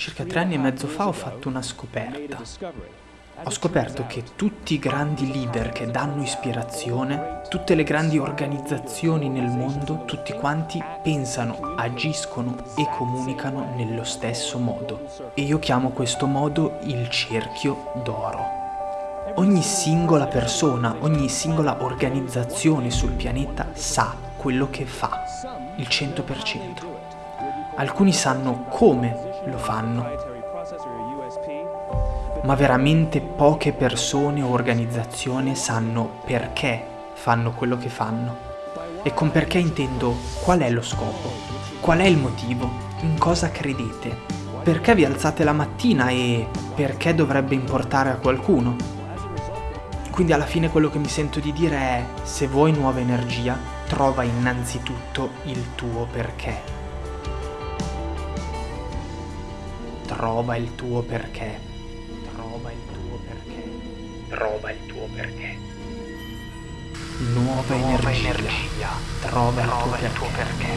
circa tre anni e mezzo fa ho fatto una scoperta. Ho scoperto che tutti i grandi leader che danno ispirazione, tutte le grandi organizzazioni nel mondo, tutti quanti pensano, agiscono e comunicano nello stesso modo. E io chiamo questo modo il cerchio d'oro. Ogni singola persona, ogni singola organizzazione sul pianeta sa quello che fa, il 100%. Alcuni sanno come lo fanno, ma veramente poche persone o organizzazioni sanno perché fanno quello che fanno. E con perché intendo qual è lo scopo, qual è il motivo, in cosa credete, perché vi alzate la mattina e perché dovrebbe importare a qualcuno. Quindi alla fine quello che mi sento di dire è, se vuoi nuova energia, trova innanzitutto il tuo perché. Trova il tuo perché. Trova il tuo perché. Trova il tuo perché. Nuova, Nuova energia. energia. Trova, Trova il, tuo, il perché.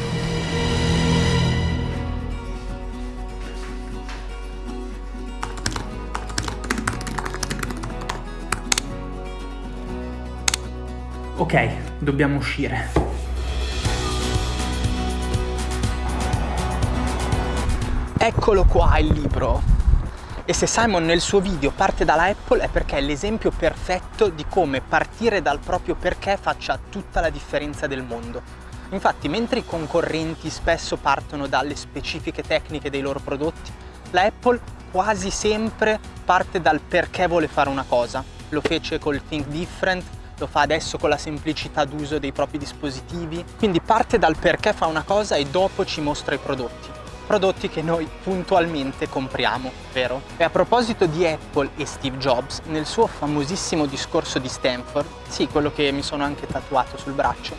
tuo perché. Ok, dobbiamo uscire. Eccolo qua il libro. E se Simon nel suo video parte dalla Apple è perché è l'esempio perfetto di come partire dal proprio perché faccia tutta la differenza del mondo. Infatti, mentre i concorrenti spesso partono dalle specifiche tecniche dei loro prodotti, la Apple quasi sempre parte dal perché vuole fare una cosa. Lo fece col Think Different, lo fa adesso con la semplicità d'uso dei propri dispositivi. Quindi parte dal perché fa una cosa e dopo ci mostra i prodotti prodotti che noi puntualmente compriamo, vero? E a proposito di Apple e Steve Jobs, nel suo famosissimo discorso di Stanford, sì, quello che mi sono anche tatuato sul braccio,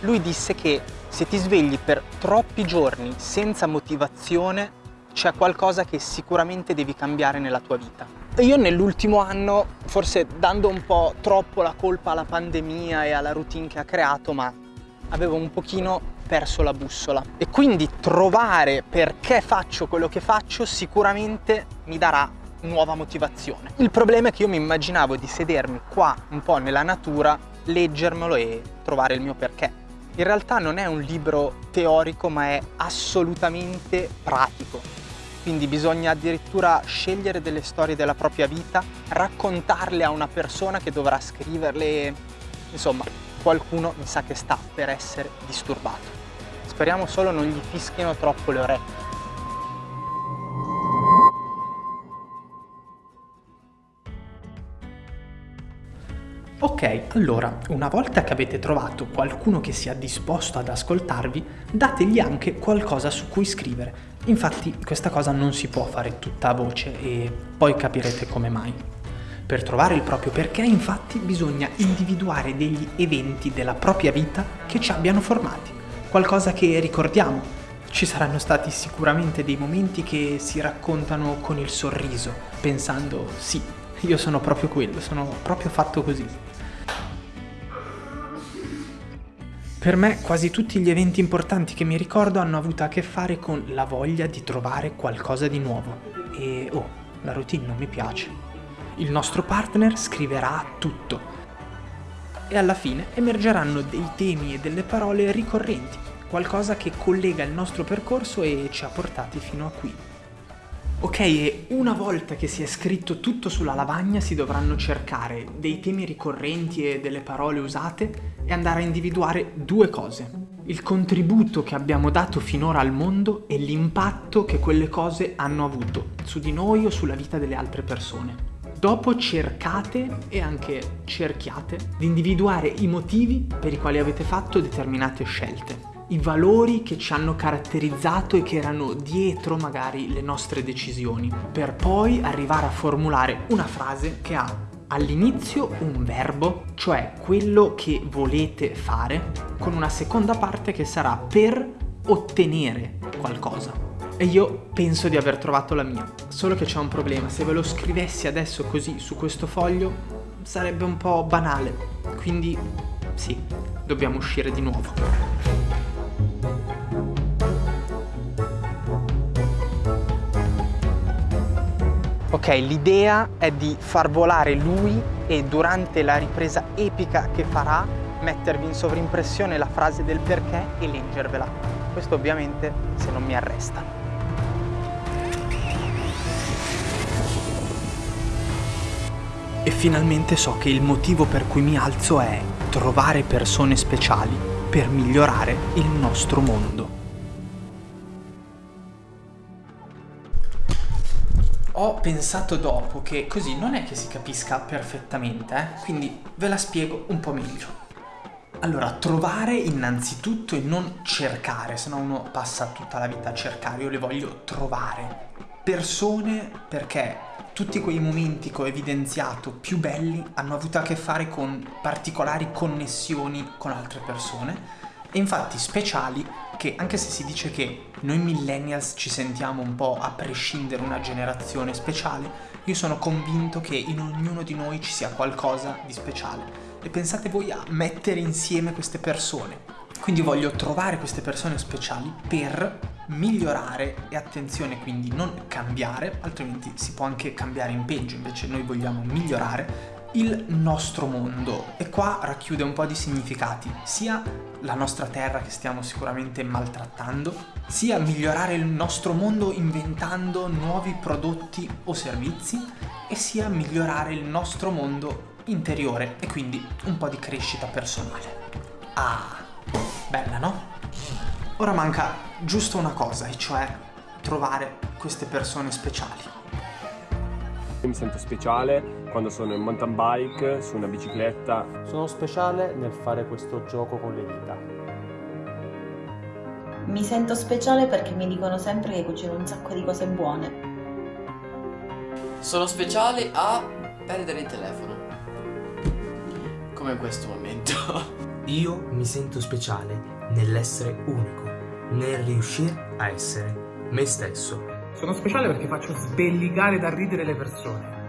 lui disse che se ti svegli per troppi giorni senza motivazione, c'è qualcosa che sicuramente devi cambiare nella tua vita. Io nell'ultimo anno, forse dando un po' troppo la colpa alla pandemia e alla routine che ha creato, ma avevo un pochino perso la bussola e quindi trovare perché faccio quello che faccio sicuramente mi darà nuova motivazione. Il problema è che io mi immaginavo di sedermi qua un po' nella natura, leggermelo e trovare il mio perché. In realtà non è un libro teorico ma è assolutamente pratico. Quindi bisogna addirittura scegliere delle storie della propria vita, raccontarle a una persona che dovrà scriverle, insomma, qualcuno mi sa che sta per essere disturbato. Speriamo solo non gli fischino troppo le orecchie. Ok, allora, una volta che avete trovato qualcuno che sia disposto ad ascoltarvi, dategli anche qualcosa su cui scrivere. Infatti questa cosa non si può fare tutta a voce e poi capirete come mai. Per trovare il proprio perché, infatti, bisogna individuare degli eventi della propria vita che ci abbiano formati, qualcosa che ricordiamo. Ci saranno stati sicuramente dei momenti che si raccontano con il sorriso, pensando sì, io sono proprio quello, sono proprio fatto così. Per me quasi tutti gli eventi importanti che mi ricordo hanno avuto a che fare con la voglia di trovare qualcosa di nuovo. E oh, la routine non mi piace il nostro partner scriverà tutto e alla fine emergeranno dei temi e delle parole ricorrenti, qualcosa che collega il nostro percorso e ci ha portati fino a qui. Ok, e una volta che si è scritto tutto sulla lavagna si dovranno cercare dei temi ricorrenti e delle parole usate e andare a individuare due cose. Il contributo che abbiamo dato finora al mondo e l'impatto che quelle cose hanno avuto su di noi o sulla vita delle altre persone. Dopo cercate e anche cerchiate di individuare i motivi per i quali avete fatto determinate scelte, i valori che ci hanno caratterizzato e che erano dietro magari le nostre decisioni, per poi arrivare a formulare una frase che ha all'inizio un verbo, cioè quello che volete fare, con una seconda parte che sarà per ottenere qualcosa. E io penso di aver trovato la mia. Solo che c'è un problema, se ve lo scrivessi adesso così su questo foglio sarebbe un po' banale. Quindi sì, dobbiamo uscire di nuovo. Ok, l'idea è di far volare lui e durante la ripresa epica che farà mettervi in sovrimpressione la frase del perché e leggervela. Questo ovviamente se non mi arrestano. E finalmente so che il motivo per cui mi alzo è trovare persone speciali per migliorare il nostro mondo. Ho pensato dopo che così non è che si capisca perfettamente, eh? quindi ve la spiego un po' meglio. Allora, trovare innanzitutto e non cercare, se no uno passa tutta la vita a cercare, io le voglio trovare. Persone perché tutti quei momenti che ho evidenziato più belli hanno avuto a che fare con particolari connessioni con altre persone e infatti speciali che anche se si dice che noi millennials ci sentiamo un po' a prescindere una generazione speciale, io sono convinto che in ognuno di noi ci sia qualcosa di speciale. E pensate voi a mettere insieme queste persone. Quindi voglio trovare queste persone speciali per migliorare e attenzione quindi non cambiare, altrimenti si può anche cambiare in peggio, invece noi vogliamo migliorare il nostro mondo e qua racchiude un po' di significati, sia la nostra terra che stiamo sicuramente maltrattando, sia migliorare il nostro mondo inventando nuovi prodotti o servizi e sia migliorare il nostro mondo interiore e quindi un po' di crescita personale. Ah, bella no? Ora manca giusto una cosa, e cioè trovare queste persone speciali. Mi sento speciale quando sono in mountain bike, su una bicicletta. Sono speciale nel fare questo gioco con le dita. Mi sento speciale perché mi dicono sempre che cucino un sacco di cose buone. Sono speciale a perdere il telefono. Come in questo momento. Io mi sento speciale nell'essere unico, nel riuscire a essere me stesso. Sono speciale perché faccio sbellicare da ridere le persone.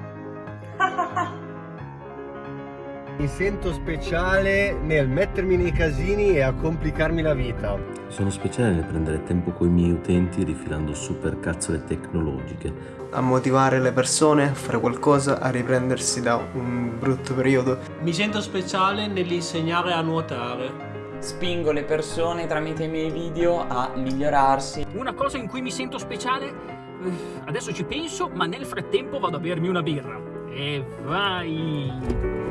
Mi sento speciale nel mettermi nei casini e a complicarmi la vita. Sono speciale nel prendere tempo con i miei utenti rifilando super cazzole tecnologiche. A motivare le persone a fare qualcosa, a riprendersi da un brutto periodo. Mi sento speciale nell'insegnare a nuotare spingo le persone tramite i miei video a migliorarsi. Una cosa in cui mi sento speciale, eh, adesso ci penso, ma nel frattempo vado a bermi una birra. E vai!